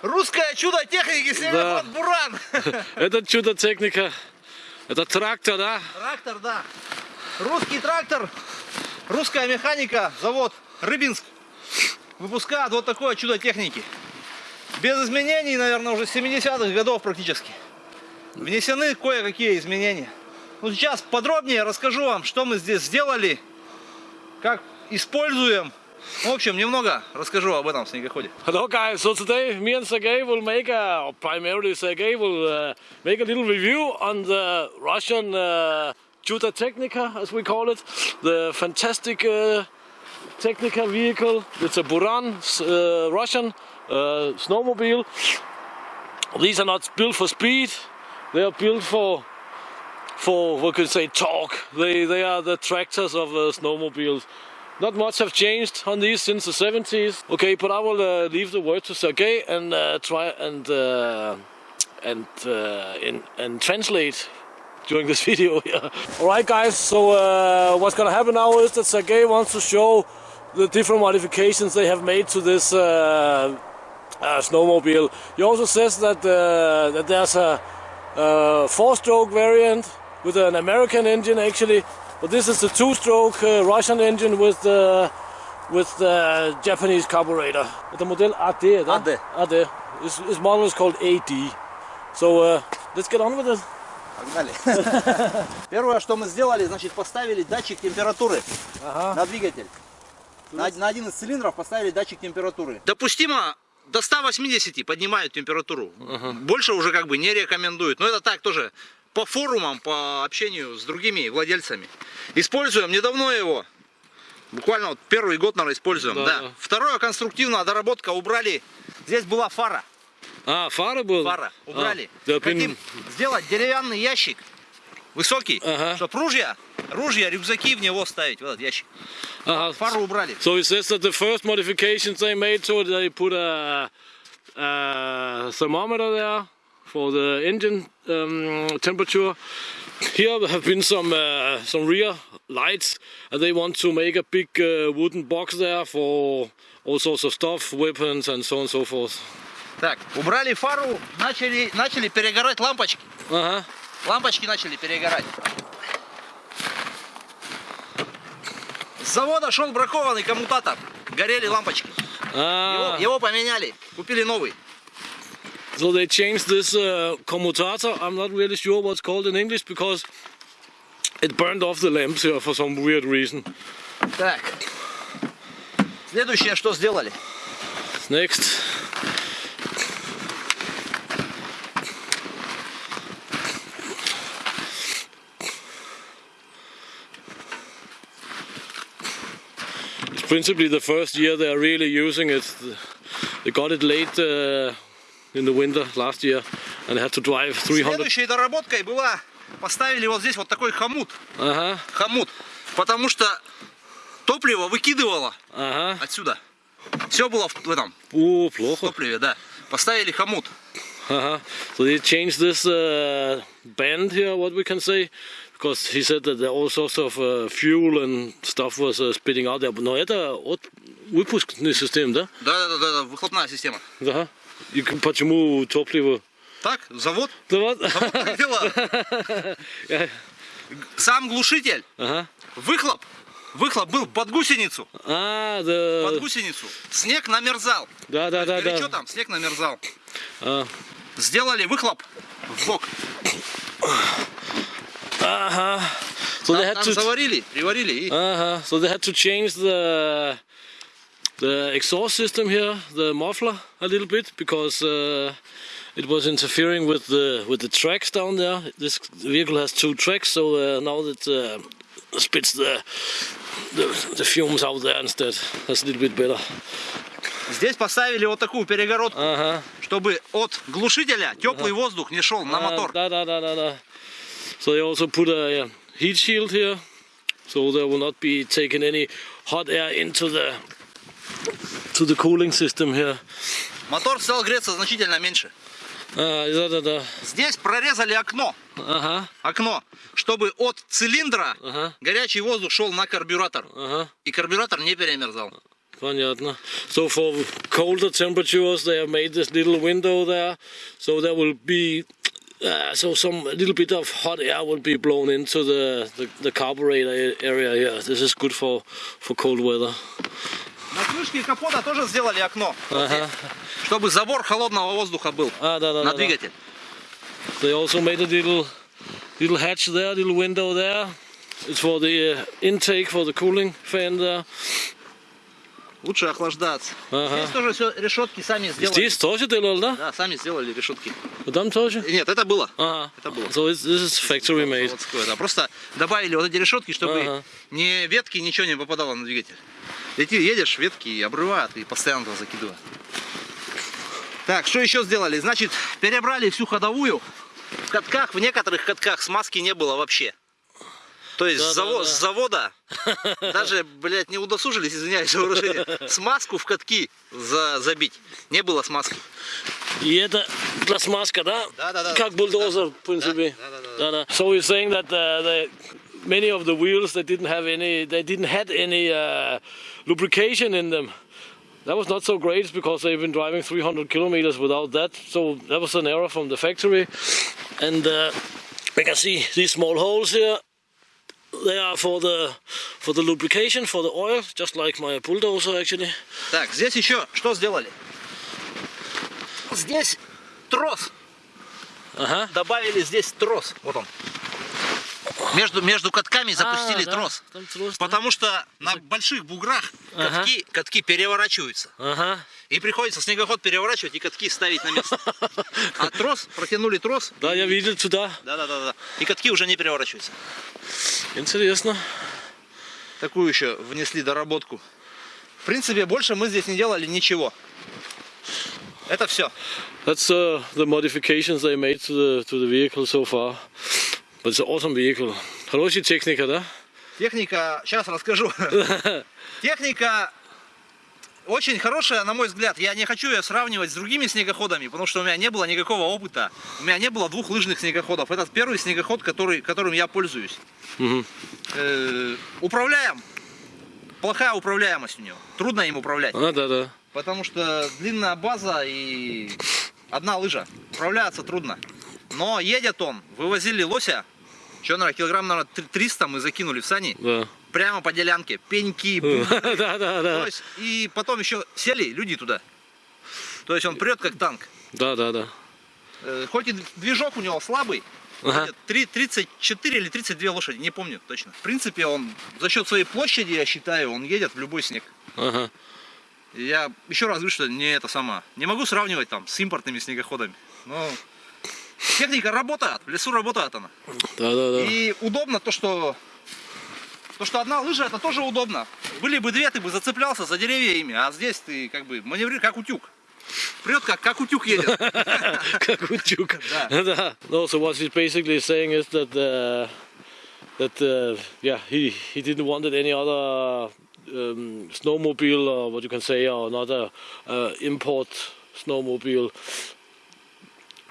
Русское чудо техники Северфлот Буран. Это чудо техника. Это трактор, да? Трактор, да. Русский трактор, русская механика, завод Рыбинск. Выпускает вот такое чудо техники. Без изменений, наверное, уже с 70-х годов практически. Внесены кое-какие изменения. Ну, сейчас подробнее расскажу вам, что мы здесь сделали, как используем. В общем, немного расскажу об этом снегоходе. Hello guys, so today me and Sergey will make a, or primarily Sergey will uh, make a little review on the Russian uh, Juta Technica, as we call it. The fantastic uh, Technica vehicle. It's a Buran uh, Russian uh, snowmobile. These are not built for speed. They are built for for what could you say torque. They they are the tractors of uh, snowmobiles. Not much have changed on these since the 70s. Okay, but I will uh, leave the word to Sergey and uh, try and uh, and uh, in, and translate during this video here. All right, guys. So uh, what's gonna happen now is that Sergey wants to show the different modifications they have made to this snowmobile. He also says that that there's a, a four-stroke variant with an American engine actually, but this is the two-stroke uh, Russian engine with the with the Japanese carburetor. The model AD, да? AD. AD. His, his model is called AD. So uh, let's get on with it. Погнали. Первое, что мы сделали, значит, поставили датчик температуры на двигатель. На, на один из цилиндров поставили датчик температуры. Допустимо до 180 поднимают температуру. Больше уже как бы не рекомендуют. Но это так тоже по форумам, по общению с другими владельцами. Используем недавно его. Буквально вот первый год, наверное, используем. Да, Да. Второе, конструктивная доработка. Убрали. Здесь была фара. А, фары был? Фара. Убрали. А, да, Хотим пин- сделать деревянный ящик. Высокий. Ага. Чтобы ружья, ружья, рюкзаки в него ставить. В этот ящик. Ага. Фару убрали. So says that the first modifications they made it, they put a, a thermometer there for the engine um, temperature. Here have been some uh, some rear lights, and they want to make a big uh, wooden box there for all sorts of stuff, weapons, and so on and so forth. Так, убрали фару, начали, начали перегорать лампочки. Uh-huh. Лампочки начали перегорать. С завода шел бракованный коммутатор. Горели лампочки. Его, Ah, его поменяли. Купили новый. so they changed this uh, commutator. I'm not really sure what's called in English because it burned off the lamps here for some weird reason. Так. Следующее, что сделали. Next. It's principally the first year they are really using it. They got it late uh, in the winter last year and had to drive 300. Следующей доработкой была, поставили вот здесь вот такой хомут. Ага, Хомут. Потому что топливо выкидывало ага. отсюда. Все было в, в этом О, плохо. топливе, да. Поставили хомут. Uh-huh. So they changed this uh, band here, what we can say, because he said that all sorts of uh, fuel and stuff was uh, spitting out there. Но это от выпускный систем, да? Да, да, да, да, выхлопная система. Да. И почему топливо? Так, завод. Завод так делает. Я- Сам глушитель, Ага. выхлоп. Выхлоп был под гусеницу. А, Под да. гусеницу. Снег намерзал. Да, да, да, Горячо да. там, снег намерзал. А, Сделали выхлоп в бок. Ага. So they Там, had to. заварили, приварили и Uh-huh. So they had to change the the exhaust system here, the muffler, a little bit because uh, it was interfering with the with the tracks down there. This vehicle has two tracks, so uh, now it uh, spits the, the the fumes out there instead. That's a little bit better. здесь поставили вот такую перегородку, Uh-huh. чтобы от глушителя теплый воздух не шел на Uh, мотор. da, da, da, da, da. So they also put a, uh heat shield here, so there will not be taking any hot air into the to the cooling system here. Мотор стал греться значительно меньше. А, да, да, да. Здесь прорезали окно, Ага, окно, чтобы от цилиндра ага, горячий воздух шел на карбюратор. ага. И карбюратор не перемерзал. Понятно. So for colder temperatures, they have made this little window there, so there will be uh, so some little bit of hot air will be blown into the, the, the carburetor area here. This is good for for cold weather. На крышке капота тоже сделали окно, Ага. чтобы забор холодного воздуха был А, да, да, на да, да. двигатель. They also made a little little hatch there, little window there. It's for the uh, intake for the cooling fan there. Лучше охлаждаться. Ага. Здесь тоже все решетки сами сделали. Здесь тоже делали, да? Да, сами сделали решетки. Там тоже? Нет, это было. Ага. Это было. So this is factory made. Да. Просто добавили вот эти решетки, чтобы Ага. ни ветки, ничего не попадало на двигатель. Лети, едешь, ветки обрывают и постоянно туда закидывают. Так, что еще сделали? Значит, перебрали всю ходовую. В катках, в некоторых катках смазки не было вообще. То есть с, заво- Да-да-да. с завода даже, блядь, не удосужились, извиняюсь за выражение, смазку в катки за- забить. Не было смазки. И это для смазка, да? Да-да-да. Как бульдозер, в принципе. Да-да-да. Да-да. So you're saying that uh, the, many of the wheels they didn't have any, they didn't had any uh, lubrication in them. That was not so great because they've been driving 300 kilometers without that. So that was an error from the factory. And uh, we can see these small holes here. They are for the for the lubrication for the oil, just like my bulldozer actually. Так, здесь еще что сделали? Здесь трос. Ага. Добавили здесь трос. Вот он. Между, между катками запустили А, да, трос. трос, да. Потому что на больших буграх Ага. катки, катки переворачиваются. Ага. И приходится снегоход переворачивать и катки ставить на место. А трос, протянули трос. Да, я видел туда. Да, да, да, да. И катки уже не переворачиваются. Интересно. Такую еще внесли доработку. В принципе, больше мы здесь не делали ничего. Это все. That's uh, the modifications they made to the to the vehicle so far. But it's an awesome vehicle. Хорошая техника, да? Техника, сейчас расскажу. Техника очень хорошая, на мой взгляд. Я не хочу ее сравнивать с другими снегоходами, потому что у меня не было никакого опыта. У меня не было двух лыжных снегоходов. Это первый снегоход, который, которым я пользуюсь. Мгм. Э, управляем. Плохая управляемость у него. Трудно им управлять. А, да, да. Потому что длинная база и одна лыжа. Управляться трудно. Но едет он. Вывозили лося. Что, наверное, килограмм, наверное, 300 мы закинули в сани. Да. Прямо по делянке. Пеньки, да, да, да. и потом еще сели люди туда. То есть он прет как танк. Да, да, да. Э, Хоть и движок у него слабый, Ага. ходит три- 34 или 32 лошади, не помню точно. В принципе, он за счет своей площади, я считаю, он едет в любой снег. Ага. Я еще раз говорю, что не это сама. Не могу сравнивать там с импортными снегоходами. Но техника работает, в лесу работает она. Да, да, да. И удобно то, что то, что одна лыжа, это тоже удобно. Были бы две, ты бы зацеплялся за деревья ими, а здесь ты как бы маневрируешь как утюг. Прет как, как утюг едет. Как утюг. Да. No, so what he's basically saying is that uh, that uh, yeah he he didn't wanted any other um, snowmobile or what you can say or another uh, import snowmobile.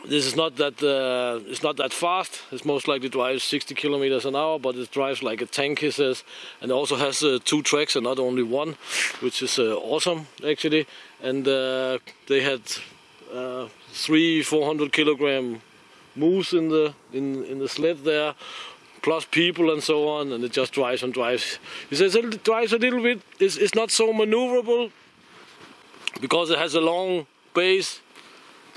This is not that uh, it's not that fast. It's most likely drives 60 kilometers an hour, but it drives like a tank, he says, and also has uh, two tracks and not only one, which is uh, awesome actually. And uh, they had uh, three 400 kilogram moose in the in in the sled there, plus people and so on, and it just drives and drives. He says it drives a little bit. It's, it's not so maneuverable because it has a long base,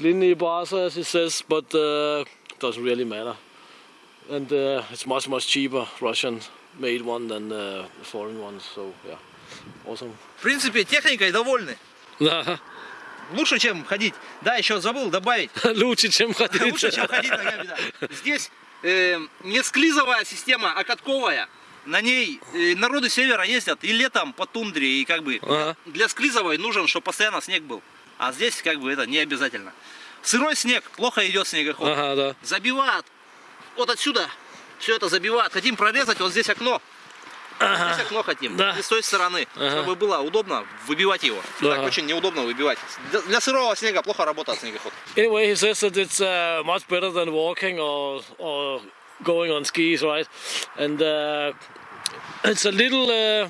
linear bars as he says, but uh, doesn't really matter. And uh, it's much much cheaper Russian made one than uh, foreign ones. So yeah, awesome. В принципе, техникой довольны. Да, Лучше, чем ходить. Да, еще забыл добавить. лучше, чем ходить. Лучше, чем ходить ногами, да. Здесь э, не склизовая система, а катковая. На ней э, народы севера ездят и летом по тундре, и как бы Ага. для склизовой нужен, чтобы постоянно снег был. А здесь как бы это не обязательно. Сырой снег, плохо идет снегоход. Ага, да. Забивает вот отсюда. Все это забивает. Хотим прорезать вот здесь окно. Здесь окно хотим. Да. И с той стороны, Ага. чтобы было удобно выбивать его. Да. Так очень неудобно выбивать. Для, для сырого снега плохо работает снегоход. Anyway, he says that it's uh, much better than walking or or going on skis, right? And uh, it's a little uh,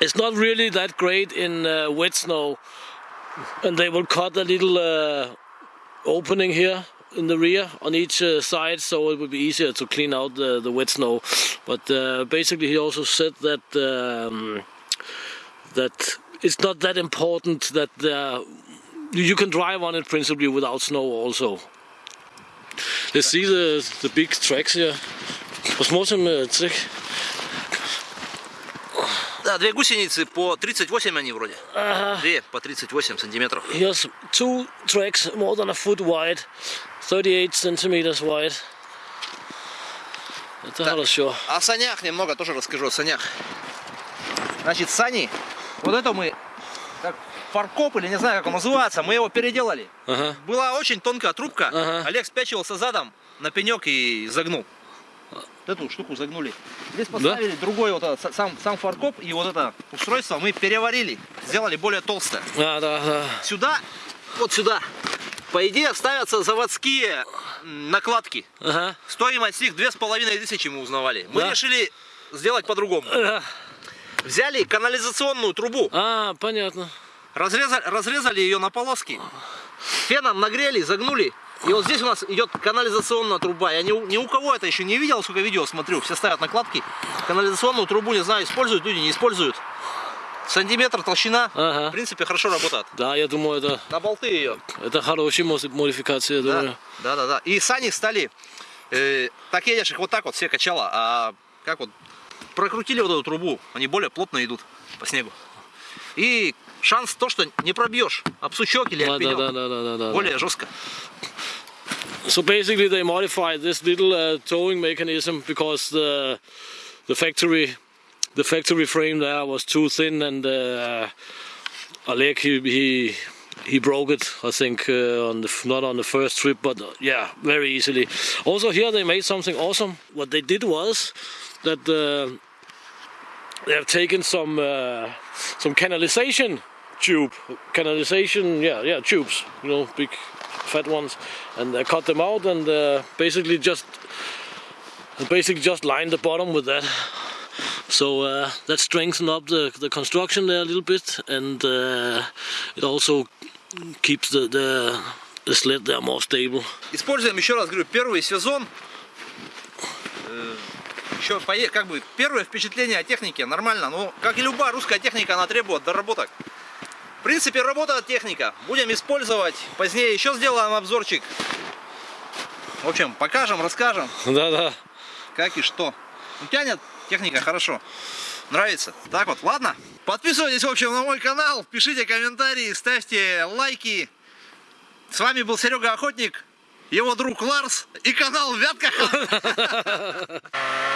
it's not really that great in uh, wet snow, And they will cut a little uh, opening here in the rear on each uh, side so it would be easier to clean out the, the wet snow. But uh, basically he also said that um, that it's not that important that uh, you can drive on it principally without snow also. Let's see the, the big tracks here. Was more some uh, trick? Да, две гусеницы по 38 они вроде. Ага. Две по 38 сантиметров. Here's two tracks more than a foot wide, 38 centimeters wide. Это Да. хорошо. О санях немного тоже расскажу, о санях. Значит, сани, вот это мы, как фаркоп или не знаю, как он называется, мы его переделали. Ага. Была очень тонкая трубка, Ага. Олег спячивался задом на пенек и загнул. Вот эту штуку загнули. Здесь поставили другой вот этот, сам, сам фаркоп и вот это устройство мы переварили, сделали более толстое. Да, да, да. Сюда, вот сюда, по идее ставятся заводские накладки. Ага. Стоимость их две с половиной тысячи мы узнавали. Мы Да. решили сделать по-другому. Да. Взяли канализационную трубу, А, понятно. разрезали, разрезали ее на полоски, феном нагрели, загнули. И вот здесь у нас идет канализационная труба. Я ни, ни у кого это еще не видел, сколько видео смотрю. Все ставят накладки. Канализационную трубу, не знаю, используют люди, не используют. Сантиметр толщина. Ага. В принципе, хорошо работает. Да, я думаю, это, На болты ее. это хорошая моди- модификация, я думаю. Да, да, да, да. И сани стали, э, так едешь их вот так вот все качало, а как вот прокрутили вот эту трубу, они более плотно идут по снегу. И шанс то, что не пробьешь об сучок или Да, об да, да, да, да, да, да. более жестко. So basically, they modified this little uh, towing mechanism because the the factory the factory frame there was too thin, and uh, Oleg he, he he broke it. I think uh, on the not on the first trip, but uh, yeah, very easily. Also here they made something awesome. What they did was that uh, they have taken some uh, some canalization tube canalization yeah yeah tubes you know big fat ones and they cut them out and uh, basically just basically just line the bottom with that so uh, that strengthened up the, the construction there a little bit and uh, it also keeps the, the the sled there more stable Используем, еще раз говорю, первый сезон. Э, Еще как бы первое впечатление о технике нормально, но как и любая русская техника, она требует доработок. В принципе, работает техника. Будем использовать. Позднее еще сделаем обзорчик. В общем, покажем, расскажем, да-да как и что. Ну, тянет техника хорошо. Нравится. Так вот, ладно. Подписывайтесь, в общем, на мой канал, пишите комментарии, ставьте лайки. С вами был Серега Охотник, его друг Ларс и канал Вятка.